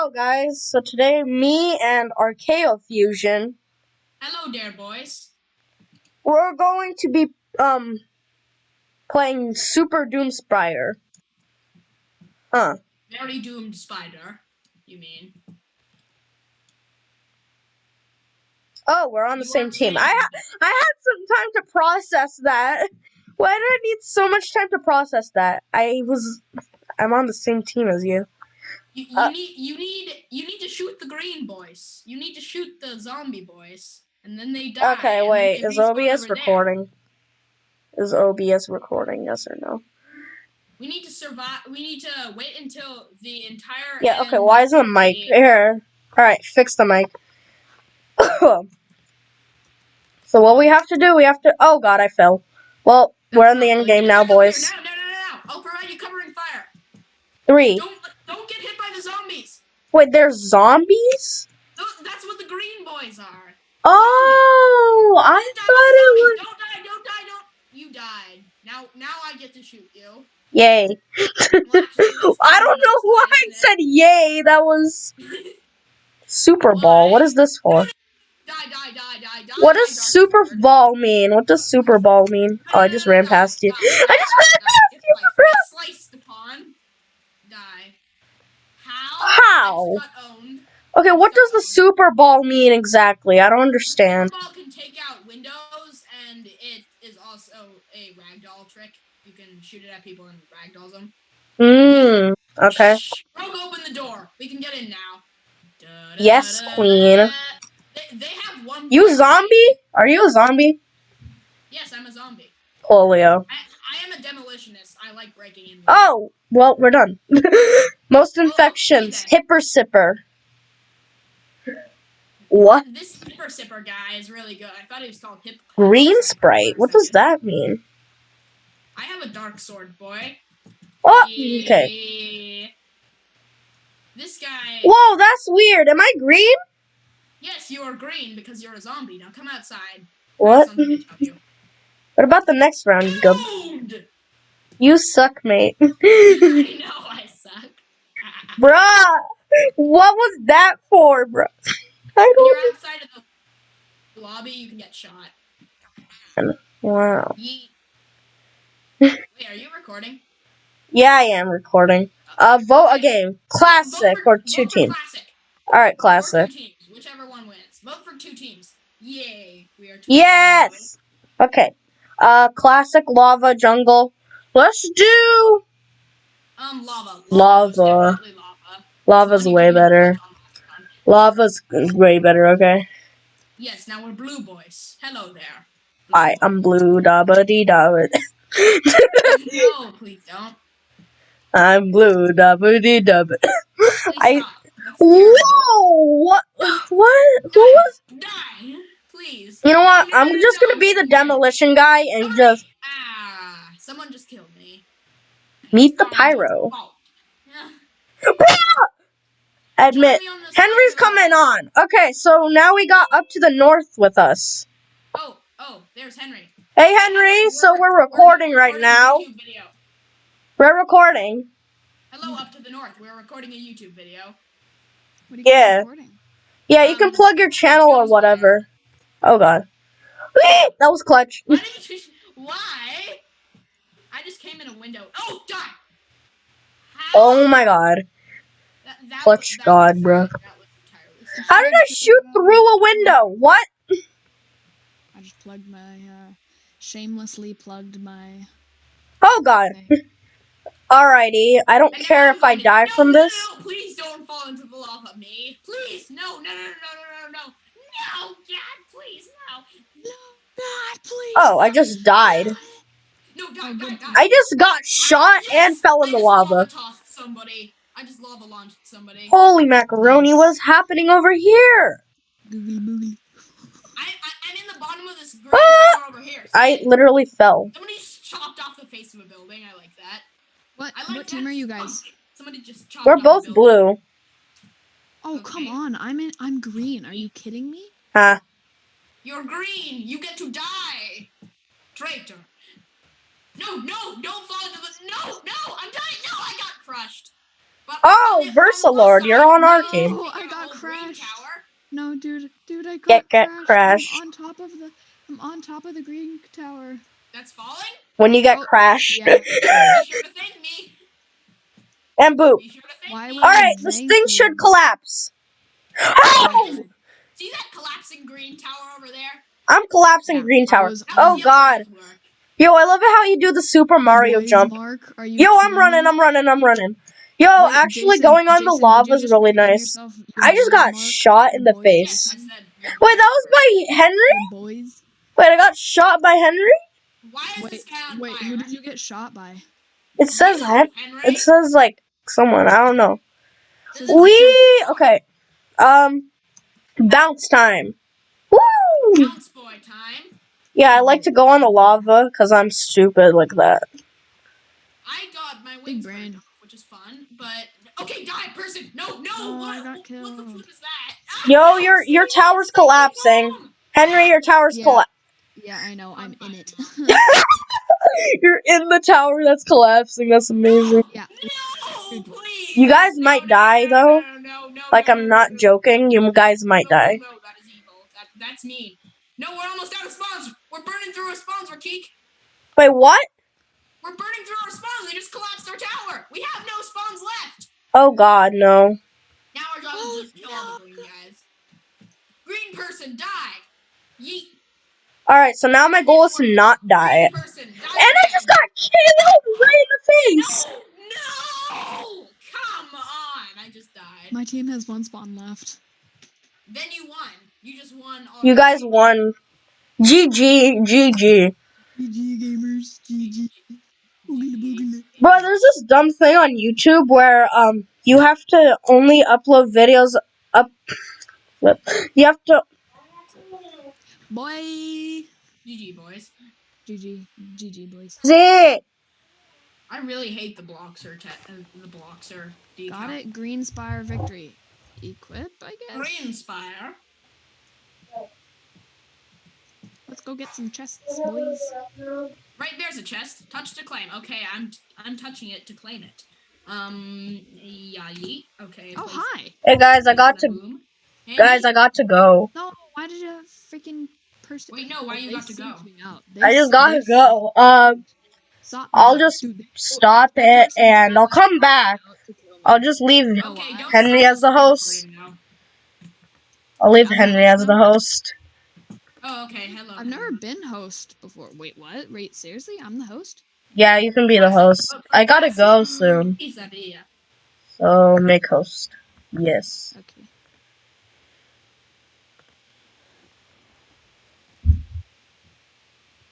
Hello, guys. So today, me and Archaeo Fusion, Hello there, boys. we're going to be um playing Super Doomspire. Huh. Very doomed spider. You mean? Oh, we're on the You same team. I ha- I had some time to process that. Why did I need so much time to process that? I was I'm on the same team as you. You, you Uh, need you need you need to shoot the green boys. You need to shoot the zombie boys, and then they die. Okay, wait. Is OBS recording? Is OBS recording? Yes or no? We need to survive. We need to wait until the entire. Yeah, okay, why is the mic here? Alright, fix the mic. so what we have to do, we have to oh god, I fell. Well, we're in the end game now, no, no, boys. No, no, no, no, no! I'll provide you covering fire. Three. Don't don't get hit by the zombies. Wait, there's zombies? Those, that's what the green boys are. Oh I thought it was. Don't die! Don't die! Don't. You died. Now now I get to shoot you. Yay. I don't know why I said yay. That was Super Ball. What is this for? Die, die, die, die, die. What does Super. Ball mean? What does Super Ball mean? Oh, I just ran past you. I just ran die. past Get you, sliced- bro. get Sliced upon. Die. How? How? I just got owned. Okay, what does the Super Ball mean exactly? I don't understand. Super ball can take out windows, and it is also a ragdoll trick. You can shoot it at people and ragdolls them. Hmm. Okay. Shh. Broke open the door. We can get in now. Yes, queen. They, they have one. You zombie? Are you a zombie? Yes, I'm a zombie. Polio. I, I am a demolitionist. I like breaking in. Oh, well, we're done. Most okay infections. then. Hipper sipper. What? This Hipper Sipper guy is really good. I thought he was called Hip. Green sprite. What does that mean? I have a dark sword, boy. Oh, okay. This guy. Whoa, that's weird. Am I green? Yes, you are green because you're a zombie. Now come outside. What? something to tell you. What about the next round, you gub? You suck, mate. I know. Bruh! What was that for, bruh? I When don't. you're outside of the lobby, you can get shot. Wow. Yeet. Wait, are you recording? Yeah, I am recording. Uh, vote a game. Classic for- or two vote for teams. Classic. Alright, Or classic. two teams, whichever one wins. Vote for two teams. Yay, we are two. Yes! Okay. Uh, classic lava jungle. Let's do. Um, lava. Lava. definitely lava. Lava's way better. use on last time. Lava's way better, okay? Yes, now we're blue boys. Hello there. Hi, I am blue dabba dee dabba. no, please don't. I'm blue dabba dee dabba. Please I- stop. That's terrible. Whoa! What? What? Who was? Die, please. You know what? I'm just gonna be the demolition guy and just Ah, someone just killed me. meet the It's not my pyro. Yeah. Admit, Join me on this Henry's coming on. Okay, so now we got up to the north with us. Oh, oh, there's Henry. Hey, Henry. So we're recording right recording a now. We're recording. Hello, up to the north. We're recording a YouTube video. What are you Yeah. recording? Yeah, you can Um, plug your channel or whatever. Oh God, that was clutch. Why did you? Why? I just came in a window. Oh, die! How? Oh my God. That, that Clutch God, was bruh. sad. That was entirely sad. How did I shoot through a window? What? I just plugged my, uh, shamelessly plugged my. Oh God. Alrighty, I don't And care if I die no, from no, this. No, no, please don't fall into the lava, me. Please, no, no, no, no, no, no, no, no, no, God, please, no, No, God, please. Oh, I just died. no, die, die, die. I just got shot and fell in I the lava. somebody. I just lava launched somebody. Holy macaroni, what is happening over here? Googly boogly. I, I, I'm in the bottom of this green Ah! over here. I literally fell. Somebody just chopped off the face of a building. I like that. What? Like what team are you guys? spunk. Somebody just chopped We're both building. blue. Oh, come on. I'm in. I'm green. Are you kidding me? Huh. You're green. You get to die. Traitor. No, no, don't fall into the. No, no, I'm dying. No, I got crushed. But Oh, on the- on the plus Versalord, you're on our you team. Oh, I got oh, old crashed. No, dude, dude, I got Get- get crashed. crashed. I'm on top of the. I'm on top of the green tower. That's falling. When you get Oh, crashed. yeah. Sure to thank me. and boop. Sure Why Alright, this thing you? should collapse. Oh! oh! See that collapsing green tower over there? I'm collapsing Yeah, green I tower. was Oh god. Yo, I love it how you do the Super Mario Boys, jump. Mark, are you Yo, I'm running. I'm running, I'm running. Yo, Wait, actually Jason- going on the lava did is really nice. I just got shot in the boys, face. Said. Wait, that was by Henry? Boys? Wait, I got shot by Henry? Why is Wait, this guy wait, who did you get shot by? It says You, Hen- Henry. it says like someone, I don't know. We okay. Um bounce time. Woo! Bounce boy time. Yeah, I like to go on the lava cuz I'm stupid like that. I got my wings brain. burned off, which is fun, but okay, die person. No, no. Oh, what? I got what the killed. flip is that? Ah, Yo, your- your tower's stay collapsing. home. Henry, your tower's Yeah. collapsing. Yeah, I know, I'm in it. You're in the tower that's collapsing. That's amazing. yeah. No, please. You guys No, might no, die, no, though. No, no, no, Like no, I'm no, not no, no. joking. You guys might No, die. No, that is evil. That, that's mean. No, we're almost out of spawns. We're burning through our spawns, Rakeek. Wait, what? We're burning through our spawns. They just collapsed our tower. We have no spawns left. Oh god, no. Now our job Oh, is just kill all the green guys. Green person, die. Yeet. All right, so now my goal is to not die. Person, die. And I just got killed right in the face. No, no. Come on. I just died. My team has one spawn left. Then you won. You just won. All You guys won. GG, GG. GG gamers, GG. Boogala boogala. Bro, there's this dumb thing on YouTube where um you have to only upload videos up. You have to. Boy. GG, boys. GG, GG boys. Zit. I really hate the Bloxer te- uh, the Bloxer decal. Got it. Green Spire victory. Equip, I guess. Green Spire. Let's go get some chests, boys. Right there's a chest. Touch to claim. Okay, I'm I'm touching it to claim it. Um, yeah, yeet. Okay. Oh hi. Hey guys, I got to. boom. Guys, I got to go. No, why did a freaking person? Wait, no, why Oh, you they got to go? seeked me out. They I just gotta go. Um, sought I'll just Dude, stop that it and I'll come back. out to kill me. I'll just leave. Oh, Okay, Henry as the host. I'll leave I'm Henry as the host. Oh, okay. Hello. I've never been host before. Wait, what? Wait, seriously? I'm the host? Yeah, you can be the host. I gotta go soon, so make host. Yes. Okay.